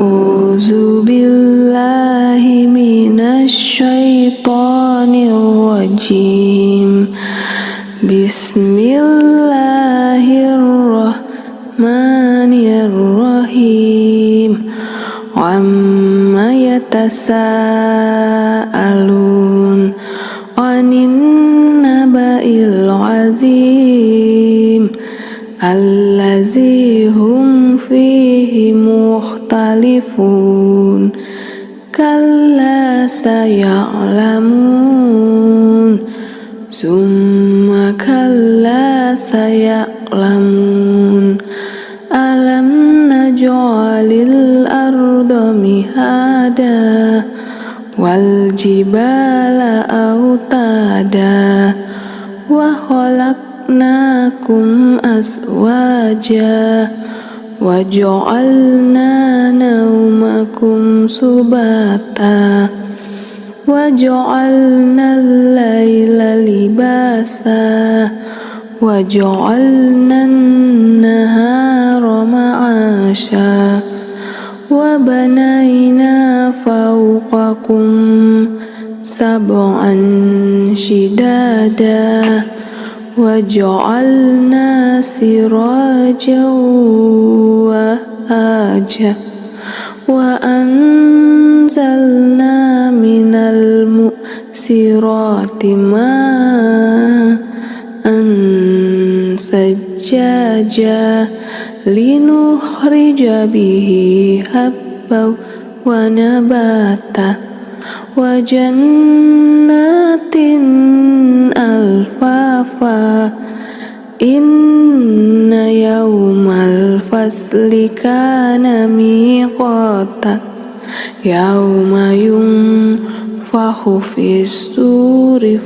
أعوذ بالله من الشيطان الرجيم. بسم الله الرحمن الرحيم. عما يتساءلون عن النبأ العظيم الذي هم فيه مخ saya'lamun. Alam naj'alil arda mihada wal jibala autada wa khalaqnakum naumakum subata wa ja'alna al-laila libasa wa ja'alna an-nahara ma'asha wa banayna fawqakum sab'an وجعلنا سراجا وهاجا وأنزلنا من المؤسرات ماء سجاجا لنخرج به حبا ونباتا linukhrija bihi habba wa nabata wa jannatin alfafa inna yawmal fasli kana miqata yawma yunfahu fis suri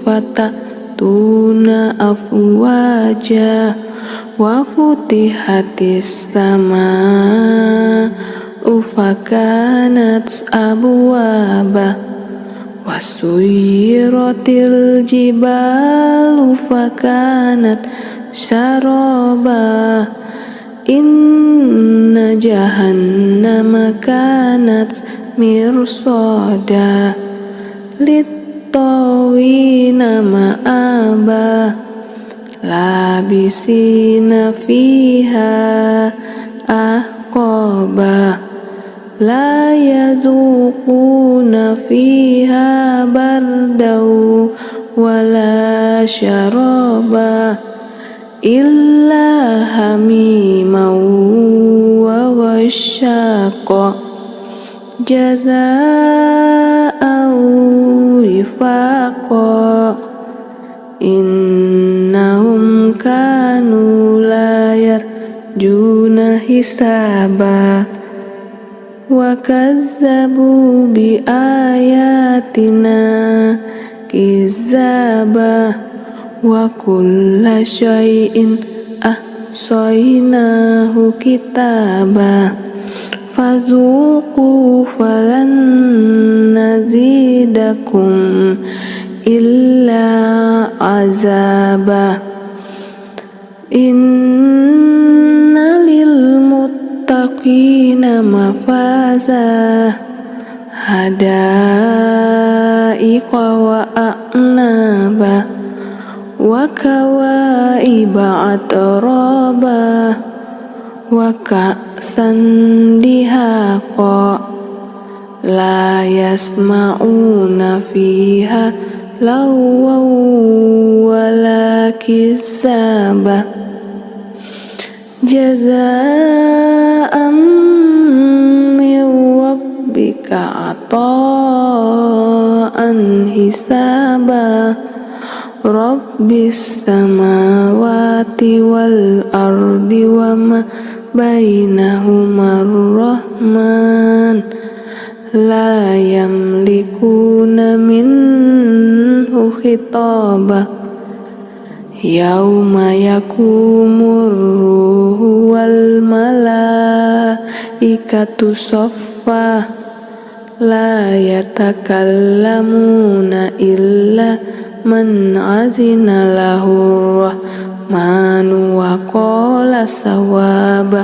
fatatuna afwaja wa futihatis sama ufakanat abwaba wasuyiratil jibalu fakanat syaraba. Inna jahannama kanat mirsada. Littawina ma'aba. Labisina fiha ahqaba لا يذوقون فيها بردا ولا شرابا إلا حميما وغشاقا. جزاء وفاقا. إنهم كانوا لا يرجون حسابا. وكذبوا بآياتنا كذابا وكل شيء أحصيناه كتابا فذوقوا فلن نزيدكم إلا عذابا muttaqina mafaza hadaiqa wa a'naba. Wa kawaiba atraba wa dihaqa la yasma'una fiha jazaa'an min rabbika ata'an hisaba. Rabbis samawati wal ardi wa ma bainahuma rahman. La yamlikuna minhu khitaba yauma yakumur ruhu wal malaikatu saffa la yatakallamuna illa man azina lahu rahmanu wa qala sawaba.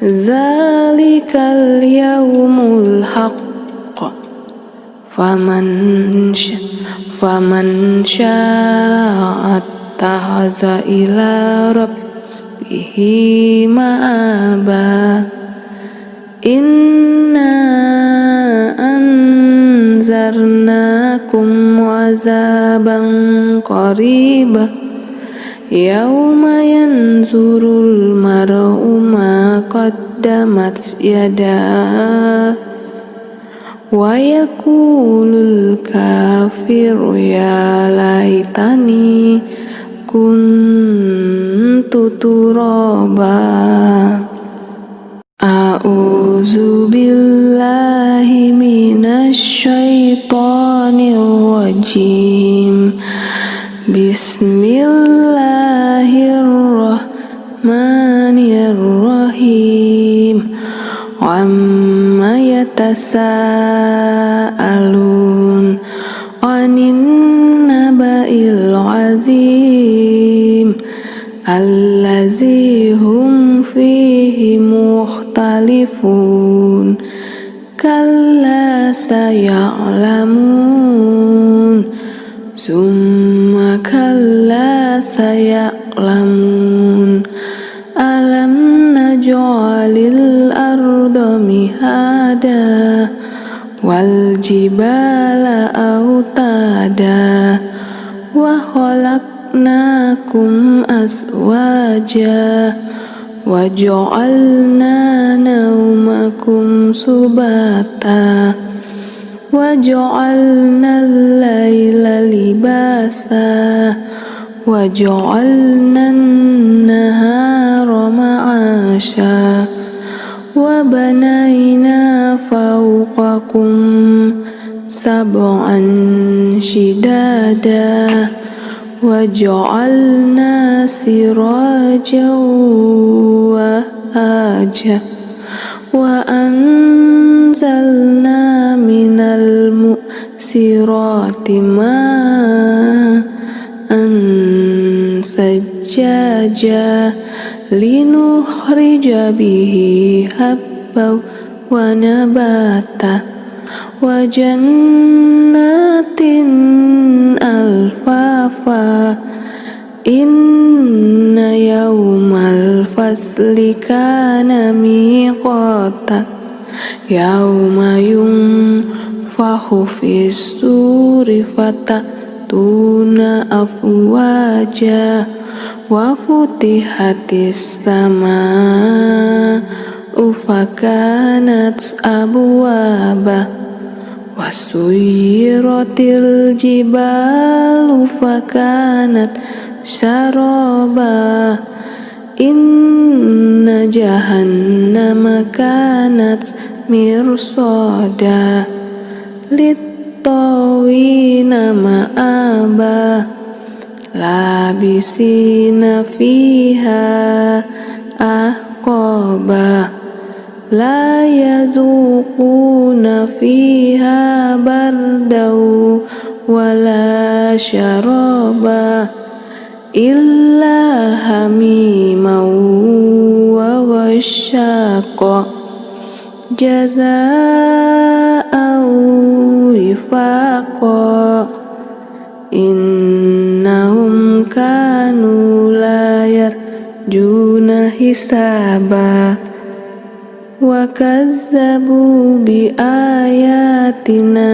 Zalikal yaumul haqq Faman faman sya'at tahaza ila rabbihi ma'aba Inna anzarnakum azaban qaribah Yauma yanzurul mar'u ma qaddamat yadah Wa yakulul kafiru ya laitani kuntu turaba A'udzu billahi minasy syaithanir rajim Bismillahirrahmanirrahim Anin naba'il azim. Allazi hum fihi mukhtalifun. Kalla saya'lamun. Summa kalla saya'lamun. Alam naj'alil mihada Wal jibala autada Wa khalaqnakum aswaja Wa ja'alna naumakum subata وجعلنا الليل لباسا وجعلنا النهار معاشا وبنينا فوقكم سبعا شدادا وجعلنا سراجا وهاجا وأنزلنا من المؤسرات ماء سجاجا لنخرج به هبا ونباتا وجنات ألفافا إن يوم الفصل كان ميقاتا يوم ينفخ في السور فتأتون أفواجا وفتحت السماء فكانت أبوابا وسيرت الجبال فكانت سرابا إن جهنم كانت مرصادا للطاوين مآبا لابسين فيها أحقابا لا يذوقون فيها بردا ولا شرابا إلا حميما وغشاقا جزاء وفاقا إنهم كانوا لا يرجون حسابا وكذبوا بآياتنا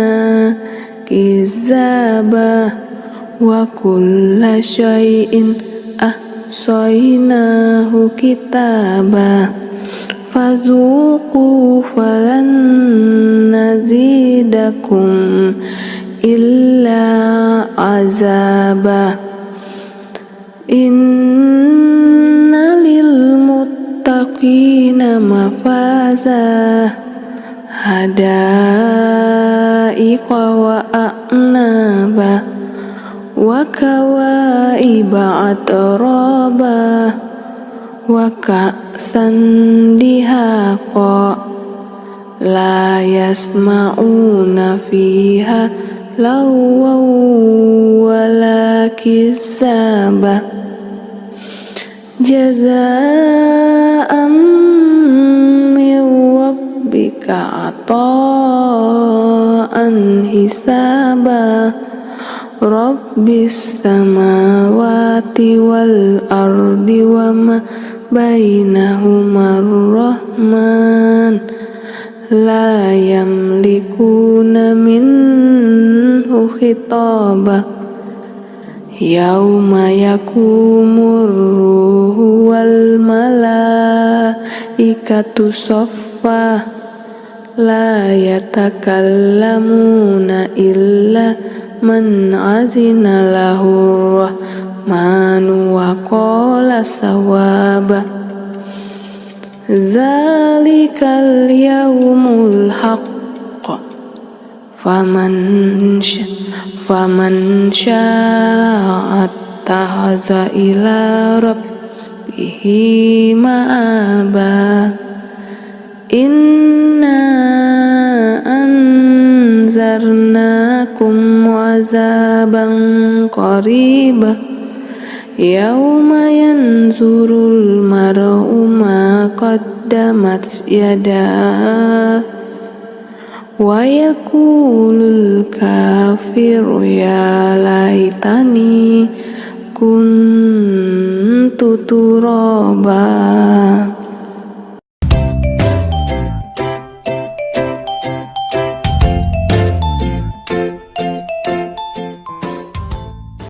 كذابا وكل شيء أحصيناه كتابا فذوقوا فلن نزيدكم إلا عذابا إن للمتقين مفازا حدائق وأعنابا وكوائب أترابا وكأسا دهاقا لا يسمعون فيها لغوا ولا كسابا جزاء rabbika ata'an hisaba Rabbis samawati wal ardi wa ma bainahuma rahman La yamlikuna minhu khitabah Yauma yakumur La yatakallamuna illa man azina lahu rahmanu wa qala sawaba. Zalikal yaumul haqq. Faman faman sya'at anzarnakum azaban qariba. Yawma yanzurul mar'u ma qaddamat yadah wa